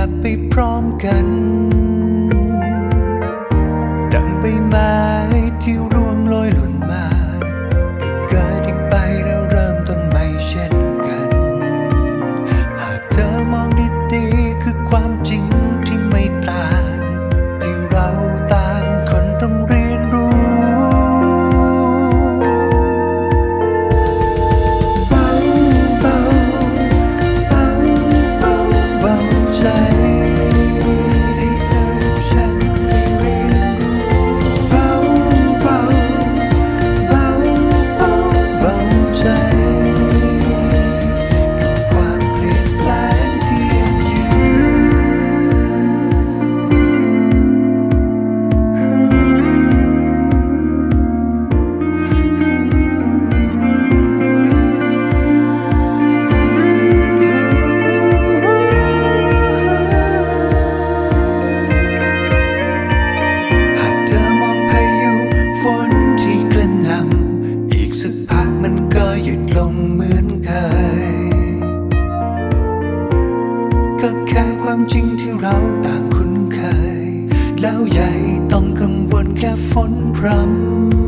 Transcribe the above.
ลัไปพร้อมกัน ก็แค่ความจริงที่เราต่างคุ้นเคย แล้วใหญ่ต้องกังวลแค่ฝนพรำ